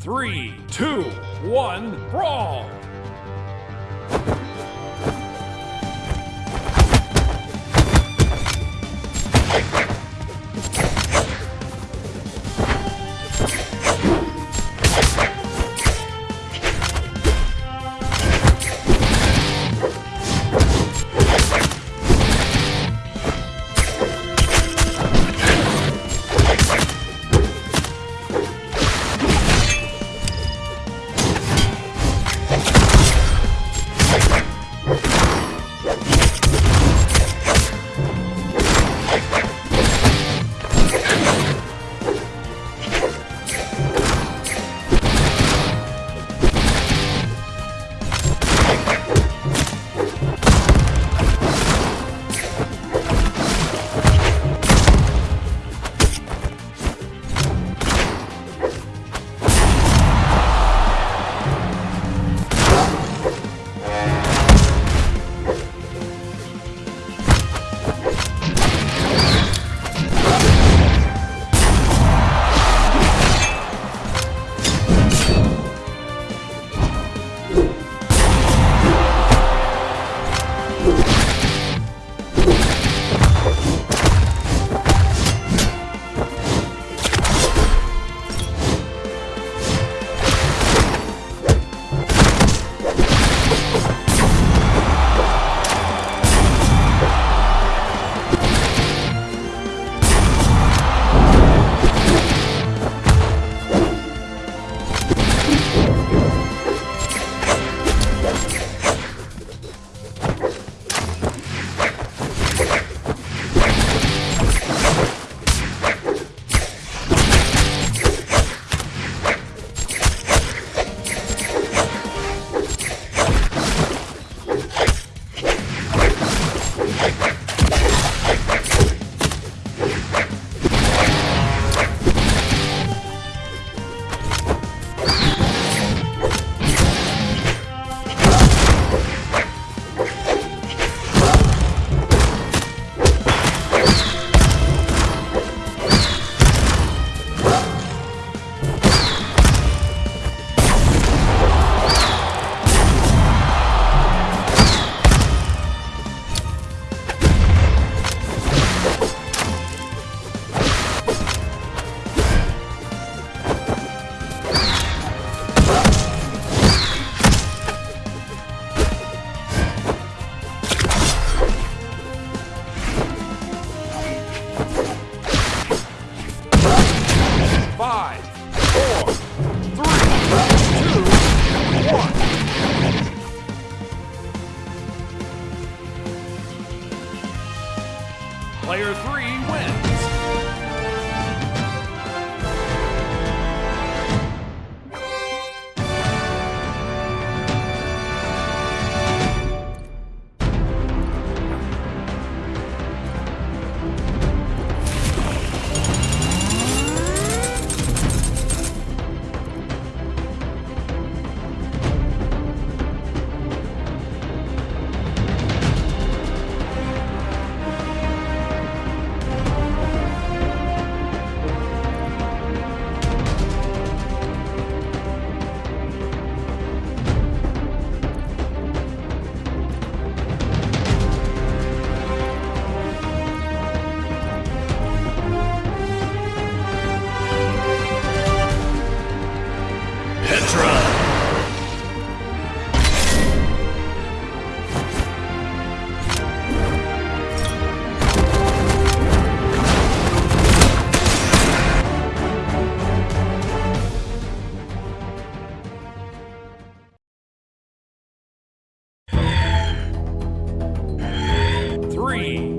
Three, two, one, brawl! free.